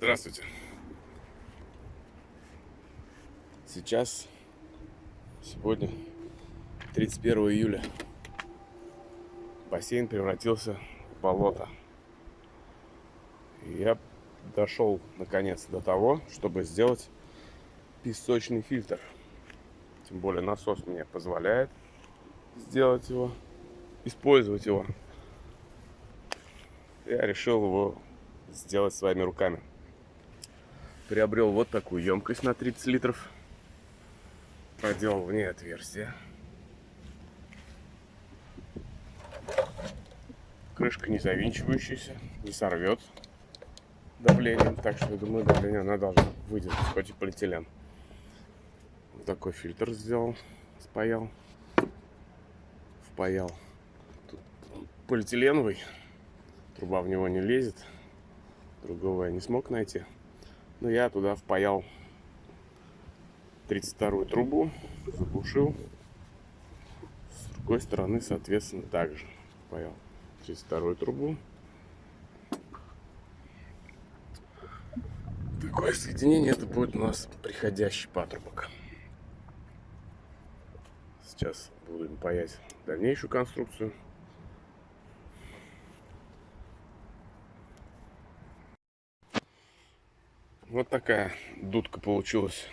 Здравствуйте. Сейчас, сегодня, 31 июля, бассейн превратился в болото. Я дошел, наконец, до того, чтобы сделать песочный фильтр. Тем более насос мне позволяет сделать его, использовать его. Я решил его сделать своими руками приобрел вот такую емкость на 30 литров. Проделал в ней отверстие. Крышка не завинчивающаяся, не сорвет давлением. Так что, я думаю, давление она должна выдержать, хоть и полиэтилен. Вот такой фильтр сделал, спаял, впаял. Тут полиэтиленовый, труба в него не лезет. Другого я не смог найти. Но я туда впаял 32 трубу, забушил. С другой стороны, соответственно, также впаял 32 трубу. Такое соединение это будет у нас приходящий патрубок. Сейчас будем паять дальнейшую конструкцию. Вот такая дудка получилась.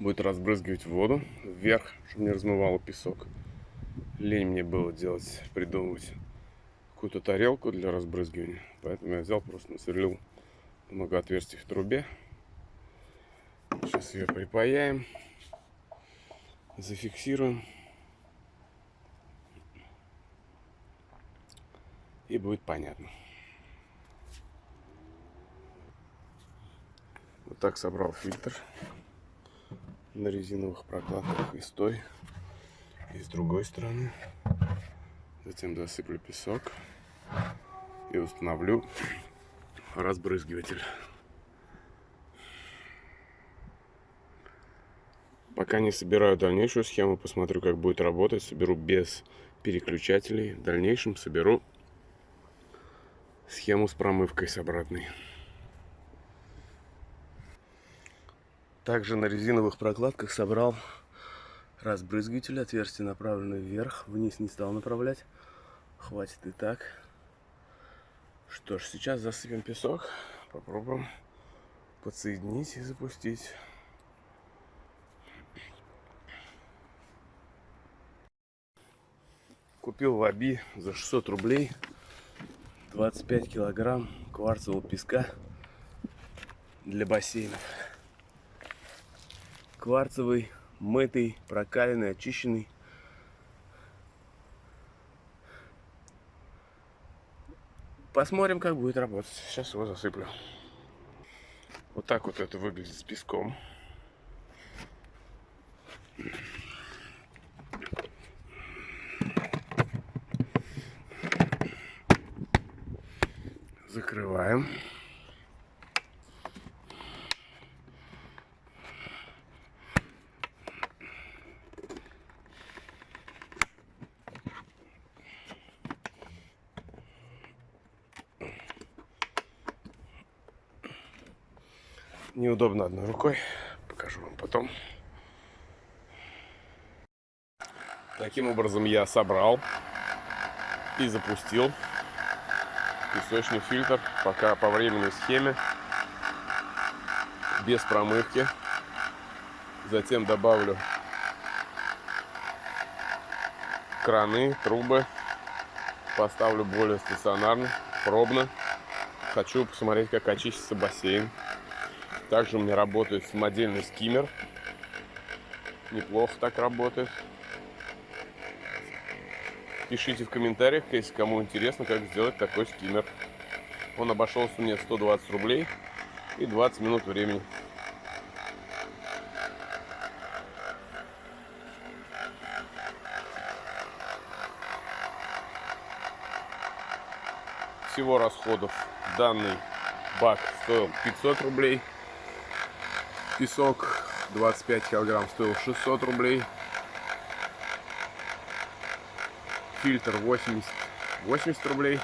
Будет разбрызгивать воду вверх, чтобы не размывало песок. Лень мне было делать, придумывать какую-то тарелку для разбрызгивания. Поэтому я взял, просто насверлил много отверстий в трубе. Сейчас ее припаяем, зафиксируем. И будет понятно. Вот так собрал фильтр на резиновых прокладках и с той, и с другой стороны. Затем досыплю песок и установлю разбрызгиватель. Пока не собираю дальнейшую схему, посмотрю, как будет работать. Соберу без переключателей. В дальнейшем соберу схему с промывкой с обратной. Также на резиновых прокладках собрал разбрызгиватель. Отверстие направлено вверх. Вниз не стал направлять. Хватит и так. Что ж, сейчас засыпем песок. Попробуем подсоединить и запустить. Купил в Аби за 600 рублей 25 килограмм кварцевого песка для бассейнов кварцевый, мытый, прокаленный, очищенный. Посмотрим, как будет работать. Сейчас его засыплю. Вот так вот это выглядит с песком. Закрываем. Неудобно одной рукой. Покажу вам потом. Таким образом я собрал и запустил песочный фильтр пока по временной схеме без промывки затем добавлю краны трубы поставлю более стационарно пробно хочу посмотреть как очистится бассейн также у меня работает самодельный скиммер. Неплохо так работает. Пишите в комментариях, если кому интересно, как сделать такой скиммер. Он обошелся мне 120 рублей и 20 минут времени. Всего расходов данный бак стоил 500 рублей. Песок 25 килограмм стоил 600 рублей. Фильтр 80, 80 рублей.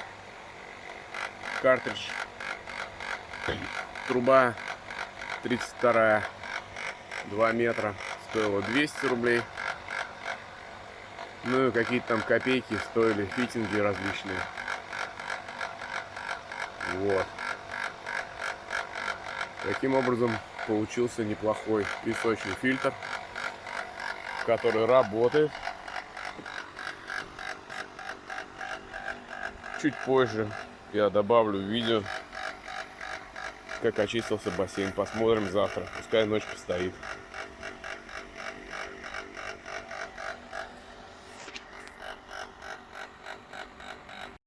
Картридж Труба 32 2 метра стоила 200 рублей. Ну и какие-то там копейки стоили фитинги различные. Вот. Таким образом получился неплохой песочный фильтр, который работает. Чуть позже я добавлю видео, как очистился бассейн. Посмотрим завтра. Пускай ночь постоит.